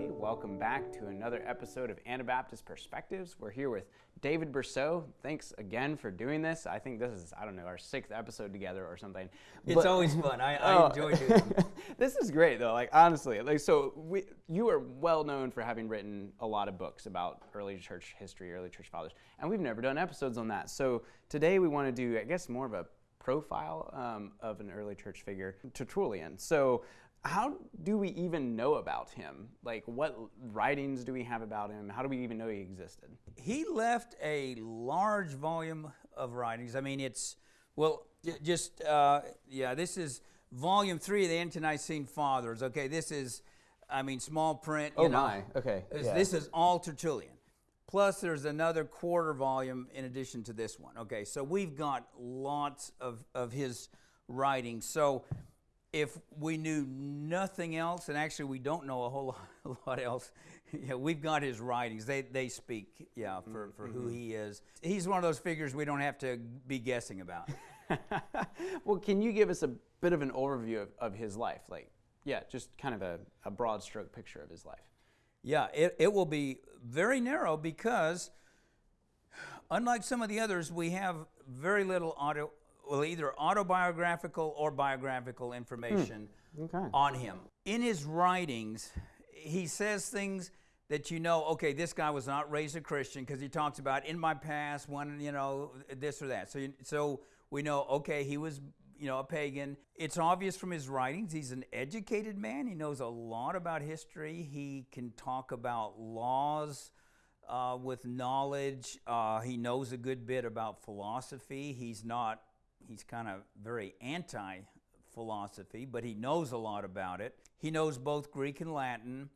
everybody. Welcome back to another episode of Anabaptist Perspectives. We're here with David Bercot. Thanks again for doing this. I think this is, I don't know, our sixth episode together or something. It's But- always fun. I, I Oh. enjoy doing it. this is great though. Like honestly, like so we, you are well known for having written a lot of books about early church history, early church fathers, and we've never done episodes on that. So today we want to do, I guess, more of a profile um, of an early church figure, Tertullian. So how do we even know about him? Like what writings do we have about him? How do we even know he existed? He left a large volume of writings. I mean, it's, well, j- just, uh, yeah, this is volume three of the Ante-Nicene Fathers. Okay, this is, I mean, small print. you Oh know. my, okay, This, yeah. this is all Tertullian. Plus, there's another quarter volume in addition to this one. Okay, so we've got lots of, of his writings. So if we knew nothing else, and actually we don't know a whole lot, a lot else, yeah, we've got his writings. They, they speak, yeah, mm-hmm. for, for who mm-hmm. he is. He's one of those figures we don't have to be guessing about. well, can you give us a bit of an overview of, of his life? Like, yeah, just kind of a, a broad stroke picture of his life. Yeah, it, it will be very narrow because, unlike some of the others, we have very little auto, well, either autobiographical or biographical information Okay. on him. In his writings, he says things that you know, okay, this guy was not raised a Christian because he talks about in my past one, you know this or that. So, you, so we know, okay, he was you know a pagan. It's obvious from his writings. He's an educated man. He knows a lot about history. He can talk about laws. Uh, with knowledge, uh, he knows a good bit about philosophy. He's not, he's kind of very anti philosophy, but he knows a lot about it. He knows both Greek and Latin.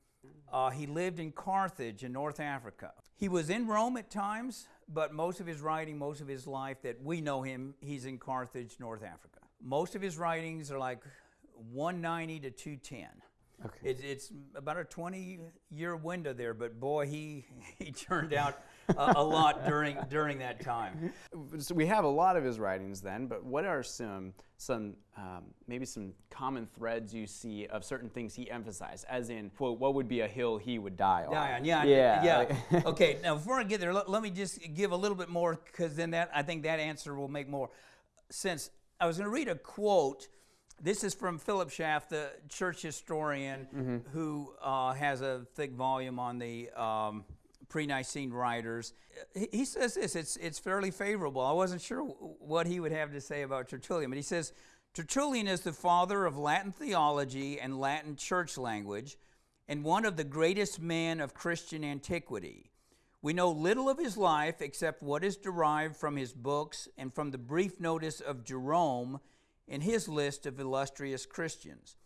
Uh, he lived in Carthage in North Africa. He was in Rome at times, but most of his writing, most of his life that we know him, he's in Carthage, North Africa. Most of his writings are like 190 to 210. Okay. It's, it's about a 20 year window there, but boy, he, he turned out a, a lot during, during that time. So we have a lot of his writings then, but what are some some um, maybe some common threads you see of certain things he emphasized? As in, quote, what would be a hill he would die on? Die on, yeah, yeah, yeah. like- okay, now before I get there, let, let me just give a little bit more because then that I think that answer will make more sense. I was going to read a quote. This is from Philip Schaff, the church historian, who uh, has a thick volume on the um, pre-Nicene writers. He, he says this. It's it's fairly favorable. I wasn't sure what he would have to say about Tertullian, but he says Tertullian is the father of Latin theology and Latin church language and one of the greatest men of Christian antiquity. We know little of his life except what is derived from his books and from the brief notice of Jerome in his list of illustrious Christians.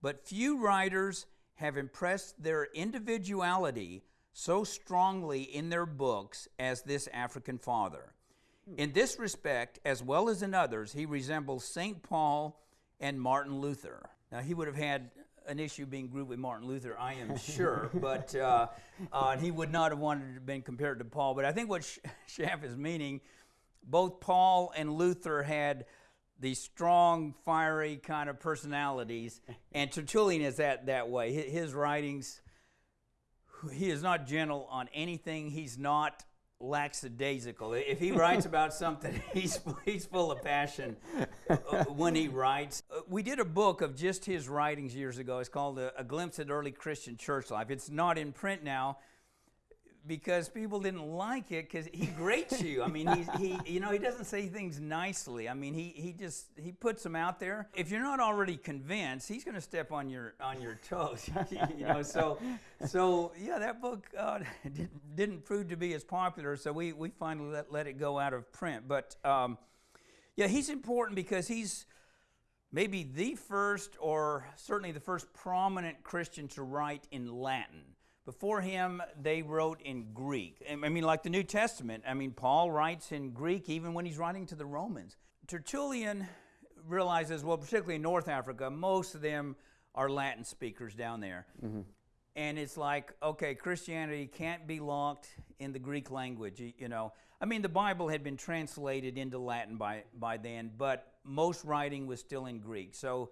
But few writers have impressed their individuality so strongly in their books as this African father. In this respect, as well as in others, he resembles St. Paul and Martin Luther. Now, he would have had an issue being grouped with Martin Luther, I am sure, but uh, uh, he would not have wanted to have been compared to Paul. But I think what Sch- Schaff is meaning, both Paul and Luther had these strong, fiery kind of personalities, and Tertullian is that that way. Hi- His writings, he is not gentle on anything. He's not lackadaisical. If he writes about something, he's, he's full of passion uh, when he writes. Uh, We did a book of just his writings years ago. It's called A, a Glimpse at Early Christian Church Life. It's not in print now because people didn't like it because he grates you. I mean, he, he, you know, he doesn't say things nicely. I mean, he, he just he puts them out there. If you're not already convinced, he's going to step on your on your toes. you know, so so yeah, that book uh, didn't, prove to be as popular. So we we finally let, let it go out of print. But um, yeah, he's important because he's maybe the first or certainly the first prominent Christian to write in Latin. Before him, they wrote in Greek. I mean, like the New Testament. I mean, Paul writes in Greek even when he's writing to the Romans. Tertullian realizes, well, particularly in North Africa, most of them are Latin speakers down there. Mm-hmm. And it's like, okay, Christianity can't be locked in the Greek language, you know. I mean, the Bible had been translated into Latin by, by then, but most writing was still in Greek. So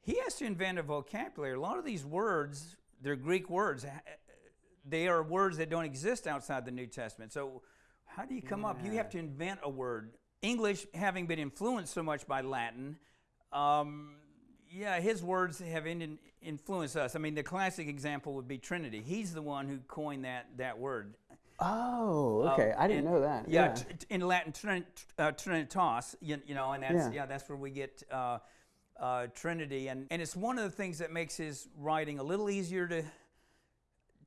he has to invent a vocabulary. A lot of these words they're Greek words. They are words that don't exist outside the New Testament. So, how do you come up? You have to invent a word. English, having been influenced so much by Latin, um, yeah, his words have in, influenced us. I mean, the classic example would be Trinity. He's the one who coined that, that word. Oh, okay. I didn't And- know that. Yeah, Yeah. in Latin, trin, uh, trinitas, you, you know, and that's Yeah. yeah. that's where we get uh, uh, Trinity, and and it's one of the things that makes his writing a little easier to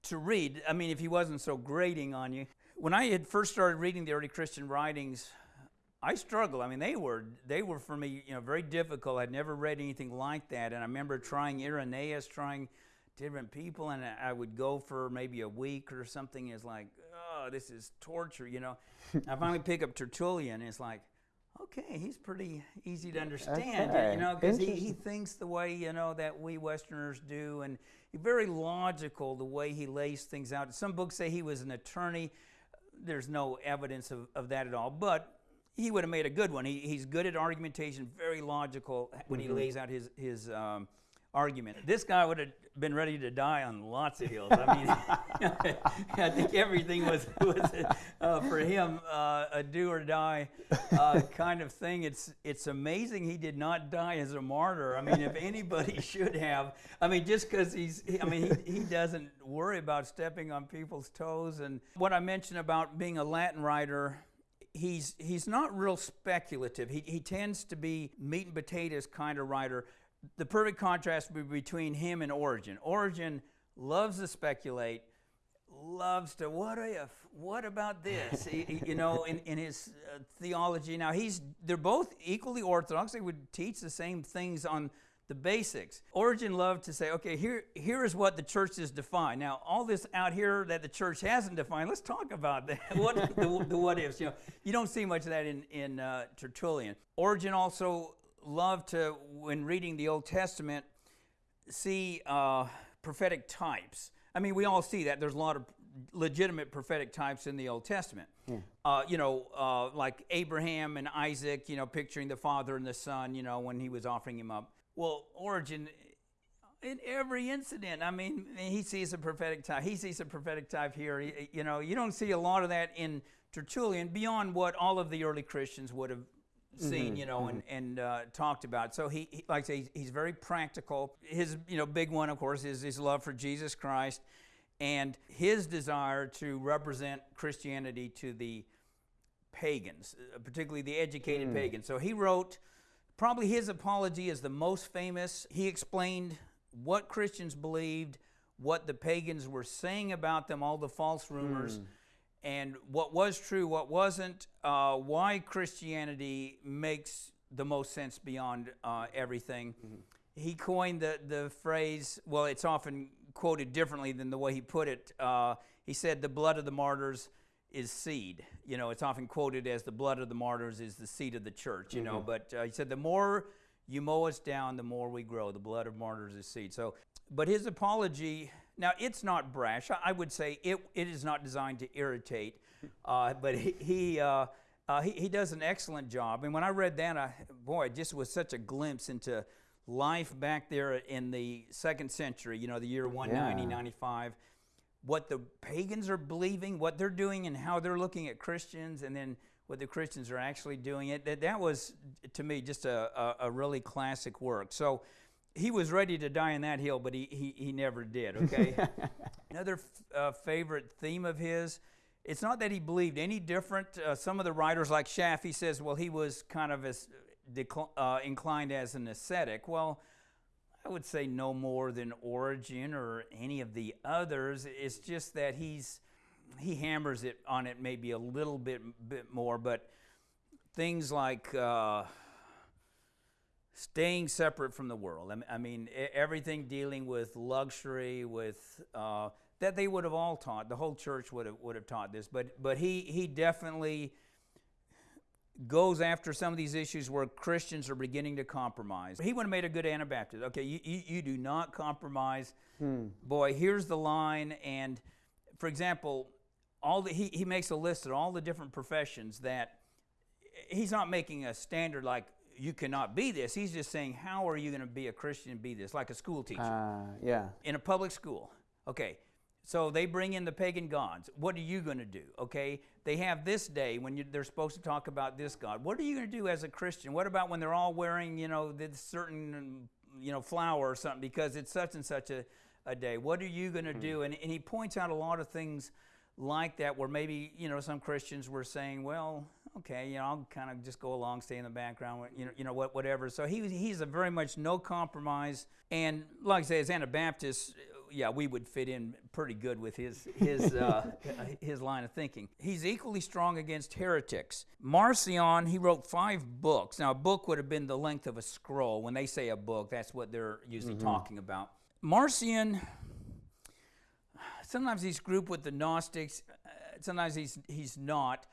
to read. I mean, if he wasn't so grating on you. When I had first started reading the early Christian writings, I struggled. I mean, they were they were for me, you know, very difficult. I'd never read anything like that, and I remember trying Irenaeus, trying different people, and I would go for maybe a week or something. It's like, oh, this is torture, you know. I finally pick up Tertullian. And it's like, okay, he's pretty easy to understand, Okay. you know, because he, he thinks the way you know that we Westerners do, and very logical the way he lays things out. Some books say he was an attorney. There's no evidence of, of that at all, but he would have made a good one. He, he's good at argumentation, very logical when he lays out his his um, argument. This guy would have been ready to die on lots of hills. I mean, I think everything was was uh, for him uh, a do or die uh, kind of thing. It's it's amazing he did not die as a martyr. I mean, if anybody should have, I mean, just because he's, I mean, he, he doesn't worry about stepping on people's toes. And what I mentioned about being a Latin writer he's he's not real speculative. He, he tends to be meat and potatoes kind of writer. The perfect contrast would be between him and Origen. Origen loves to speculate, loves to what if, what about this? You know, in, in his uh, theology. Now he's they're both equally orthodox. They would teach the same things on the basics. Origen loved to say, okay, here, here is what the church is defined. Now, all this out here that the church hasn't defined, let's talk about that. what the, the what ifs? You know, you don't see much of that in in uh, Tertullian. Origen also loved to, when reading the Old Testament, see uh, prophetic types. I mean, we all see that. There's a lot of legitimate prophetic types in the Old Testament. Uh, you know, uh, like Abraham and Isaac, you know, picturing the father and the son, you know, when he was offering him up. Well, Origen, in every incident, I mean, he sees a prophetic type. He sees a prophetic type here. He- You know, you don't see a lot of that in Tertullian beyond what all of the early Christians would have seen, you know, and, and uh, talked about. So he, he like I say, he's, very practical. His, you know, big one, of course, is his love for Jesus Christ and his desire to represent Christianity to the pagans, uh, particularly the educated pagans. So he wrote, probably his apology is the most famous. He explained what Christians believed, what the pagans were saying about them, all the false rumors, and what was true, what wasn't, uh, why Christianity makes the most sense beyond uh, everything. He coined the, the phrase, well, it's often quoted differently than the way he put it. Uh, he said, The blood of the martyrs is seed. You know, it's often quoted as the blood of the martyrs is the seed of the church, you know, but uh, he said, The more you mow us down, the more we grow. The blood of martyrs is seed. So, but his apology, now it's not brash. I, would say it, it is not designed to irritate, uh, but he, he, uh, uh, he, he does an excellent job. And when I read that, I, boy, it just was such a glimpse into life back there in the second century, you know, the year 190, Yeah. 95 what the pagans are believing, what they're doing, and how they're looking at Christians, and then what the Christians are actually doing. It that, that was to me just a, a, a really classic work. So he was ready to die on that hill, but he he, he never did. Okay. Another f- uh, favorite theme of his. It's not that he believed any different. Uh, some of the writers, like Schaff, he says, well, he was kind of as decl- uh, inclined as an ascetic. Well, I would say no more than Origen or any of the others. It's just that he's he hammers it on it maybe a little bit bit more, but things like uh, staying separate from the world. I mean, everything dealing with luxury, with uh, that they would have all taught. The whole church would have would have taught this, but but he he definitely goes after some of these issues where Christians are beginning to compromise. He would have made a good Anabaptist. Okay, you, you, you do not compromise. Boy, here's the line. And for example, all the, he, he makes a list of all the different professions that he's not making a standard like you cannot be this. He's just saying, how are you going to be a Christian and be this? Like a school teacher Uh, yeah. in a public school. Okay, so they bring in the pagan gods. What are you going to do? Okay, they have this day when you, they're supposed to talk about this God. What are you going to do as a Christian? What about when they're all wearing, you know, this certain, you know, flower or something because it's such and such a, a day? What are you going to do? And, and he points out a lot of things like that where maybe, you know, some Christians were saying, well, okay, you know, I'll kind of just go along, stay in the background, you know, you know what, whatever. So he, he's a very much no compromise. And like I say, as Anabaptists, yeah, we would fit in pretty good with his his uh, his line of thinking. He's equally strong against heretics. Marcion, he wrote five books. Now, a book would have been the length of a scroll. When they say a book, that's what they're usually mm-hmm. talking about. Marcion, sometimes he's grouped with the Gnostics. Uh, sometimes he's he's not.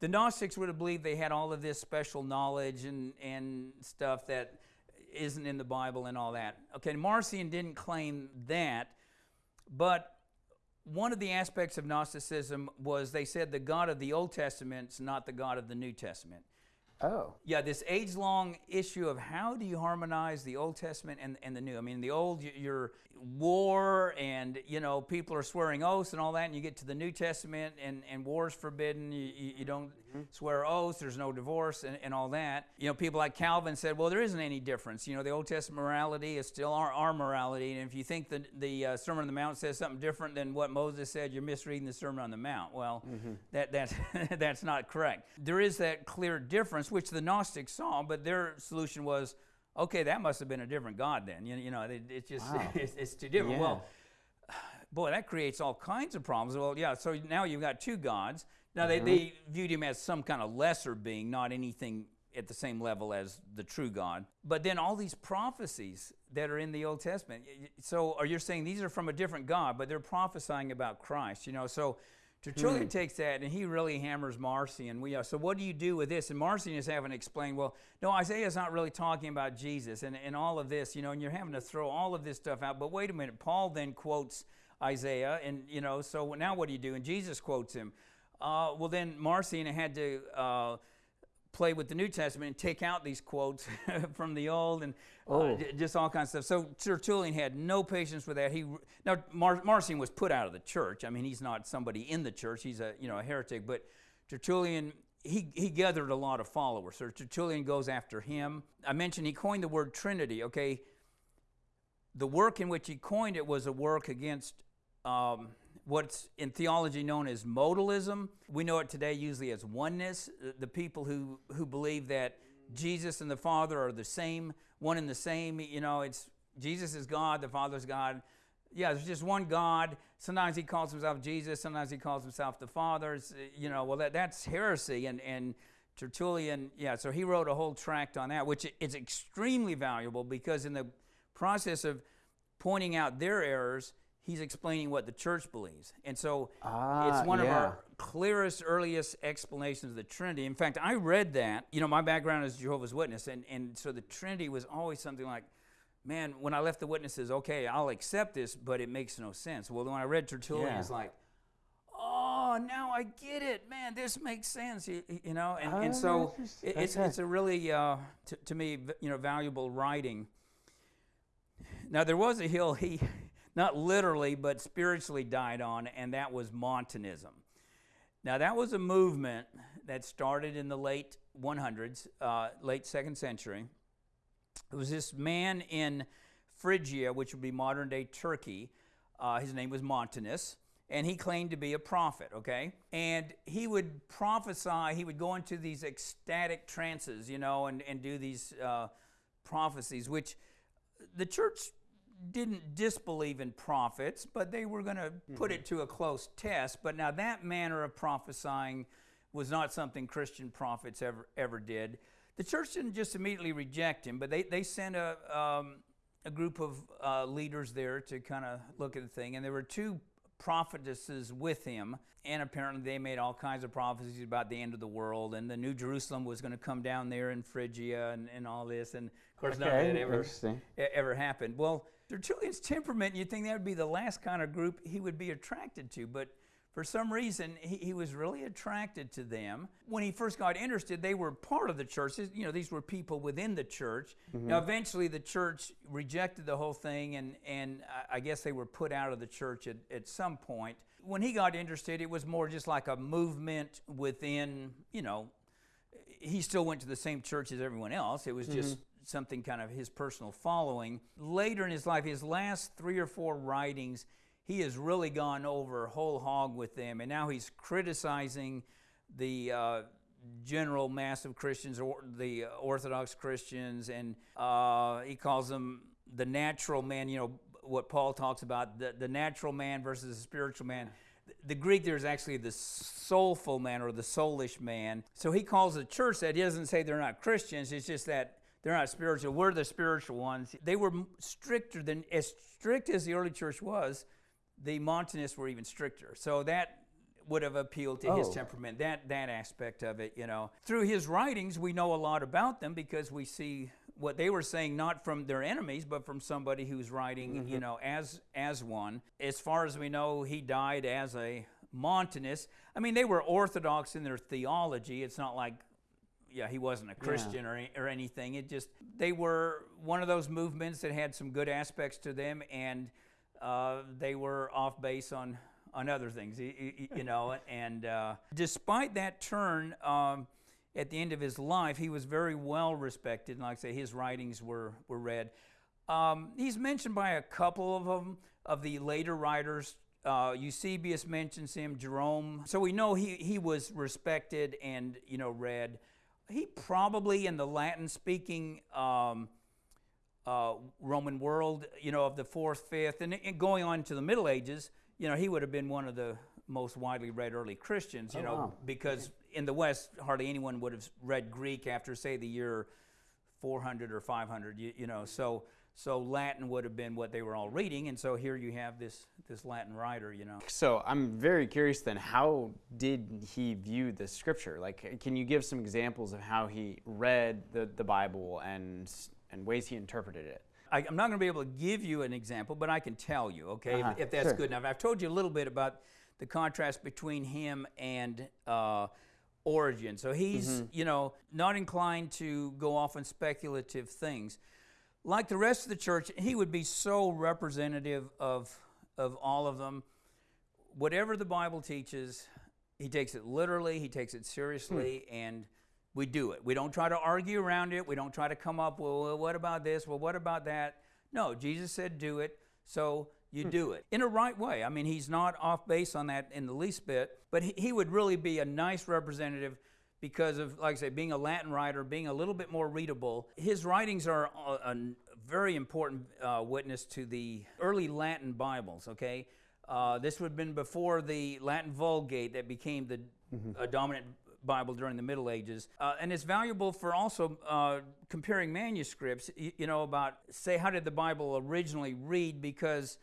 The Gnostics would have believed they had all of this special knowledge and and stuff that isn't in the Bible and all that. Okay, Marcion didn't claim that, but one of the aspects of Gnosticism was they said the God of the Old Testament is not the God of the New Testament. Oh. Yeah, this age long issue of how do you harmonize the Old Testament and, and the New? I mean, the Old, you're war and, you know, people are swearing oaths and all that, and you get to the New Testament and, and war's forbidden. You, you, don't. Swear oaths, there's no divorce and, and all that. You know, people like Calvin said, well, there isn't any difference. You know, the Old Testament morality is still our, our morality, and if you think that the uh, Sermon on the Mount says something different than what Moses said, you're misreading the Sermon on the Mount. Well, mm-hmm. that, that's, that's not correct. There is that clear difference, which the Gnostics saw, but their solution was, okay, that must have been a different God then. You, you know, it, it's just, wow. it's, it's, too different. Yeah. Well, boy, that creates all kinds of problems. Well, yeah, so now you've got two gods. Now, mm-hmm. they, they viewed him as some kind of lesser being, not anything at the same level as the true God. But then all these prophecies that are in the Old Testament. So are you saying these are from a different God, but they're prophesying about Christ, you know? So Tertullian hmm. takes that and he really hammers Marcion. We, uh, so what do you do with this? And Marcion is having to explain, well, no, Isaiah's not really talking about Jesus and, and all of this, you know, and you're having to throw all of this stuff out. But wait a minute, Paul then quotes Isaiah, and, you know, so now what do you do? And Jesus quotes him. Uh, well, then Marcion had to uh, play with the New Testament and take out these quotes from the Old and uh, oh. just all kinds of stuff. So Tertullian had no patience with that. He now Mar- Marcion was put out of the church. I mean, he's not somebody in the church. He's a you know a heretic. But Tertullian he, he gathered a lot of followers. So Tertullian goes after him. I mentioned he coined the word Trinity. Okay, the work in which he coined it was a work against um, what's in theology known as modalism. We know it today usually as oneness. Uh, the people who, who believe that Jesus and the Father are the same, one and the same. You know, it's Jesus is God, the Father is God. Yeah, there's just one God. Sometimes he calls himself Jesus, sometimes he calls himself the Father. It's, uh, you know, well, that, that's heresy. And, and Tertullian, yeah, so he wrote a whole tract on that, which is extremely valuable because in the process of pointing out their errors, he's explaining what the church believes. And so ah, it's one yeah. of our clearest, earliest explanations of the Trinity. In fact, I read that. You know, my background is Jehovah's Witness, and, and so the Trinity was always something like, man, when I left the witnesses, okay, I'll accept this, but it makes no sense. Well, when I read Tertullian, yeah. it's like, oh, now I get it. Man, this makes sense, you, you know? And, and so it, it's, it's a really, uh, to me, you know, valuable writing. Now, there was a hill he not literally, but spiritually died on, and that was Montanism. Now, that was a movement that started in the late 100s, uh, late second century. It was this man in Phrygia, which would be modern day Turkey. Uh, his name was Montanus, and he claimed to be a prophet, okay? And he would prophesy, he would go into these ecstatic trances, you know, and, and do these uh, prophecies, which the church didn't disbelieve in prophets, but they were going to mm-hmm. put it to a close test. But now that manner of prophesying was not something Christian prophets ever ever did. The church didn't just immediately reject him, but they, they sent a, um, a group of uh, leaders there to kind of look at the thing. And there were two prophetesses with him, and apparently they made all kinds of prophecies about the end of the world, and the New Jerusalem was going to come down there in Phrygia and, and all this. And of course, okay, none of that ever, ever happened. Well, Tertullian's temperament, you'd think that would be the last kind of group he would be attracted to. But for some reason, he, he was really attracted to them. When he first got interested, they were part of the church. You know, these were people within the church. Mm-hmm. Now, eventually, the church rejected the whole thing, and, and I- guess they were put out of the church at, at some point. When he got interested, it was more just like a movement within, you know, he still went to the same church as everyone else. It was just mm-hmm. Something kind of his personal following. Later in his life, his last three or four writings, he has really gone over whole hog with them, and now he's criticizing the uh, general mass of Christians, or the Orthodox Christians, and uh, he calls them the natural man. You know what Paul talks about the, the natural man versus the spiritual man. The Greek there is actually the soulful man or the soulish man. So he calls the church that. He doesn't say they're not Christians. It's just that they're not spiritual. We're the spiritual ones. They were stricter than as strict as the early church was. The Montanists were even stricter. So that would have appealed to his Oh. temperament. That that aspect of it, you know. Through his writings, we know a lot about them because we see what they were saying not from their enemies, but from somebody who's writing, mm-hmm. you know, as as one. As far as we know, he died as a Montanist. I mean, they were orthodox in their theology. It's not like yeah, he wasn't a Christian or, any- or anything. It just they were one of those movements that had some good aspects to them, and uh, they were off base on on other things, y- y- y- you know. And uh, despite that turn. Um, at the end of his life, he was very well respected. And like I say, his writings were, were read. Um, he's mentioned by a couple of them, of the later writers. Uh, Eusebius mentions him, Jerome. So we know he, he was respected and, you know, read. He probably in the Latin speaking um, uh, Roman world, you know, of the fourth, fifth, and, and going on to the Middle Ages, you know, he would have been one of the most widely read early Christians, you know, wow. because in the West, hardly anyone would have read Greek after, say, the year 400 or 500, you, you know, so so Latin would have been what they were all reading, and so here you have this this Latin writer, you know. So I'm very curious then, how did he view the scripture? Like, can you give some examples of how he read the, the Bible and, and ways he interpreted it? I, I'm not going to be able to give you an example, but I can tell you, okay, Uh-huh, if, if that's sure. good enough. I've told you a little bit about the contrast between him and uh, Origen. So he's, Mm-hmm. you know, not inclined to go off on speculative things. Like the rest of the church, he would be so representative of, of all of them. Whatever the Bible teaches, he takes it literally, he takes it seriously, hmm. and we do it. We don't try to argue around it. We don't try to come up, well, well, what about this? Well, what about that? No, Jesus said do it, so you hmm. do it in a right way. I mean, he's not off base on that in the least bit, but he, he would really be a nice representative because of, like I say, being a Latin writer, being a little bit more readable. His writings are a, a very important uh, witness to the early Latin Bibles, okay? Uh, this would have been before the Latin Vulgate that became the uh, dominant Bible during the Middle Ages. Uh, and it's valuable for also uh, comparing manuscripts, you, you know, about, say, how did the Bible originally read? Because,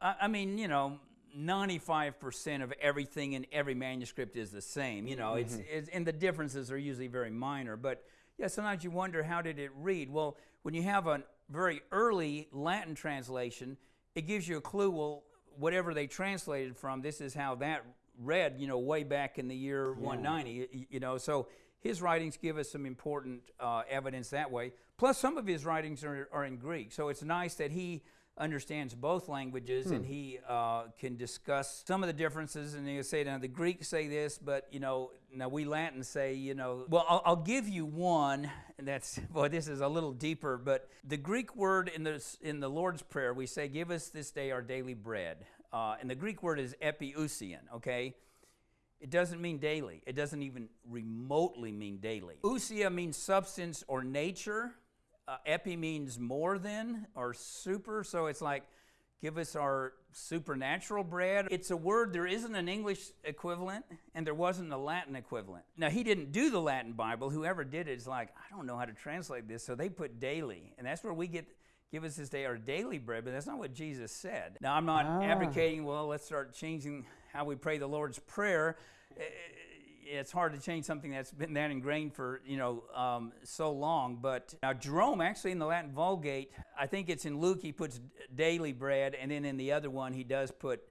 I, I mean, you know, 95% of everything in every manuscript is the same. You know, it's, it's, and the differences are usually very minor. But yeah, sometimes you wonder how did it read? Well, when you have a very early Latin translation, it gives you a clue. Well, whatever they translated from, this is how that read. You know, way back in the year 190. You know, so his writings give us some important uh, evidence that way. Plus, some of his writings are, are in Greek, so it's nice that he understands both languages and he uh, can discuss some of the differences. And he'll say, now the Greeks say this, but you know, now we Latins say, you know, well, I'll, I'll give you one. And that's boy, this is a little deeper, but the Greek word in the in the Lord's prayer, we say, "Give us this day our daily bread," uh, and the Greek word is epiousian. Okay. It doesn't mean daily. It doesn't even remotely mean daily. Ousia means substance or nature. Uh, epi means more than or super. So it's like, give us our supernatural bread. It's a word, there isn't an English equivalent and there wasn't a Latin equivalent. Now, he didn't do the Latin Bible. Whoever did it is like, I don't know how to translate this. So they put daily. And that's where we get. Give us this day our daily bread, but that's not what Jesus said. Now, I'm not Ah. advocating, well, let's start changing how we pray the Lord's Prayer. Eh, It's hard to change something that's been that ingrained for you know um, so long. But now Jerome, actually in the Latin Vulgate, I think it's in Luke he puts daily bread, and then in the other one he does put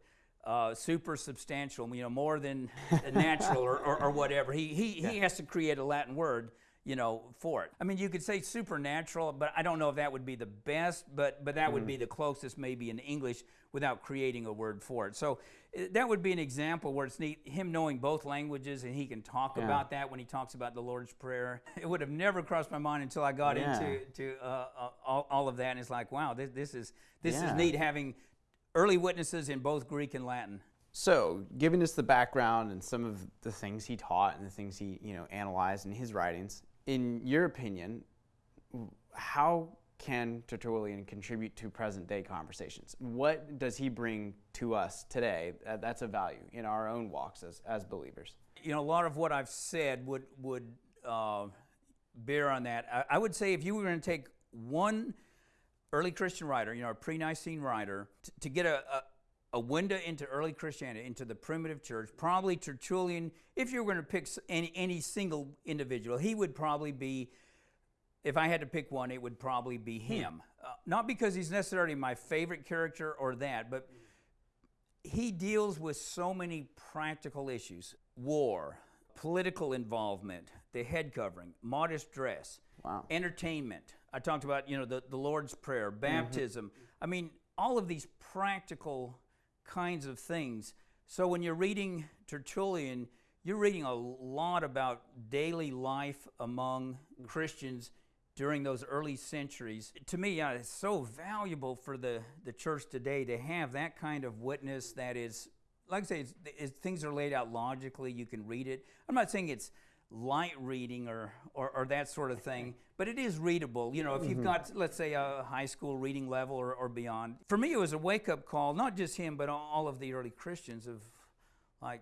uh, super substantial, you know, more than natural or, or, or, whatever. He, he, yeah. he has to create a Latin word, you know, for it. I mean, you could say supernatural, but I don't know if that would be the best, but, but that mm. would be mm. the closest maybe in English without creating a word for it. So uh, that would be an example where it's neat, him knowing both languages and he can talk yeah. about that when he talks about the Lord's Prayer. It would have never crossed my mind until I got yeah. into to, uh, uh, all, all, of that. And it's like, wow, this, this is, this is neat having early witnesses in both Greek and Latin. So, giving us the background and some of the things he taught and the things he, you know, analyzed in his writings, in your opinion, how can Tertullian contribute to present day conversations? What does he bring to us today that's a value in our own walks as, as believers? You know, a lot of what I've said would, would uh, bear on that. I, I would say if you were going to take one early Christian writer, you know, a pre Nicene writer, to get a, a, a, window into early Christianity, into the primitive church, probably Tertullian, if you were going to pick any, any single individual, he would probably be, if I had to pick one, it would probably be hmm. him. Hmm. Uh, not because he's necessarily my favorite character or that, but he deals with so many practical issues war, political involvement, the head covering, modest dress, wow. entertainment, I talked about, you know, the, the Lord's Prayer, mm-hmm. baptism. Mm-hmm. I mean, all of these practical kinds of things. So when you're reading Tertullian, you're reading a lot about daily life among Christians during those early centuries. To me, yeah, it's so valuable for the, the church today to have that kind of witness that is, like I say, it's, it's, things are laid out logically. You can read it. I'm not saying it's light reading or, or, or, that sort of thing, but it is readable. You know, if you've mm-hmm. got, let's say, a high school reading level or, or beyond. For me, it was a wake up call, not just him, but all of the early Christians of like,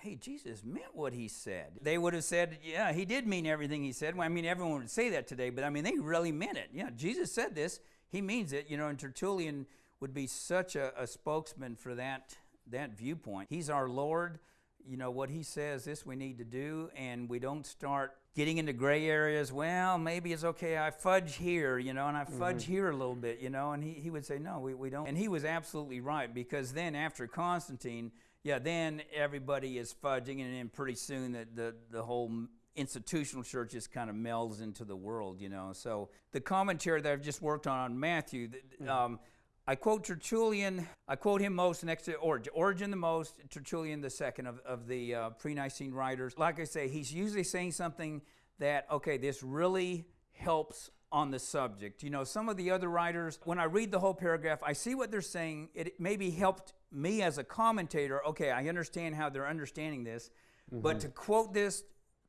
hey, Jesus meant what he said. They would have said, yeah, he did mean everything he said. Well, I mean, everyone would say that today, but I mean, they really meant it. Yeah, Jesus said this, he means it. You know, and Tertullian would be such a, a spokesman for that, that viewpoint. He's our Lord you know, what he says, this we need to do, and we don't start getting into gray areas. Well, maybe it's okay, I fudge here, you know, and I fudge mm-hmm. here a little bit, you know, and he, he would say, no, we, we don't. And he was absolutely right because then after Constantine, yeah, then everybody is fudging, and then pretty soon the, the, the whole institutional church just kind of melds into the world, you know. So the commentary that I've just worked on on Matthew, mm-hmm. um, I quote Tertullian, I quote him most next to Origen. Origen the most, Tertullian the second of, of the uh, pre Nicene writers. Like I say, he's usually saying something that, okay, this really helps on the subject. You know, some of the other writers, when I read the whole paragraph, I see what they're saying. It maybe helped me as a commentator. Okay, I understand how they're understanding this. Mm-hmm. But to quote this,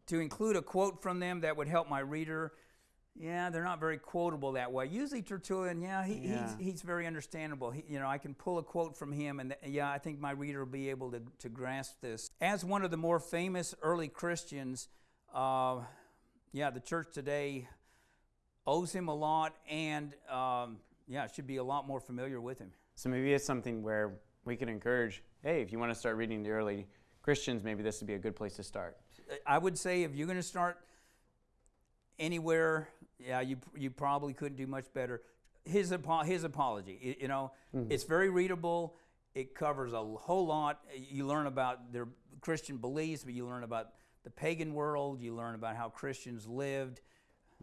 to include a quote from them that would help my reader, yeah, they're not very quotable that way. Usually Tertullian, yeah, he, yeah. He's, he's very understandable. He, you know, I can pull a quote from him, and th- yeah, I think my reader will be able to, to grasp this. As one of the more famous early Christians, uh, yeah, the church today owes him a lot, and um, yeah, should be a lot more familiar with him. So maybe it's something where we can encourage, hey, if you want to start reading the early Christians, maybe this would be a good place to start. I would say if you're going to start anywhere, yeah, you, you probably couldn't do much better. His, his apology, you know, mm-hmm. it's very readable. It covers a whole lot. You learn about their Christian beliefs, but you learn about the pagan world. You learn about how Christians lived.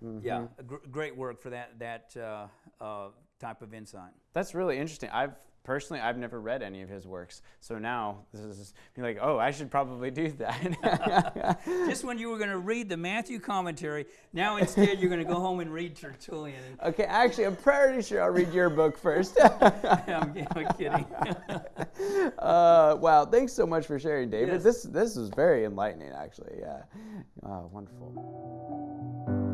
Mm-hmm. Yeah, gr- great work for that that uh, uh, type of insight. That's really interesting. I've personally, I've never read any of his works. So now this is like, oh, I should probably do that. Just when you were going to read the Matthew commentary, now instead you're going to go home and read Tertullian. Okay, actually, I'm pretty sure I'll read your book first. I'm, I'm, kidding. uh, wow, thanks so much for sharing, David. Yes. This this was very enlightening, actually. Yeah, uh, wonderful.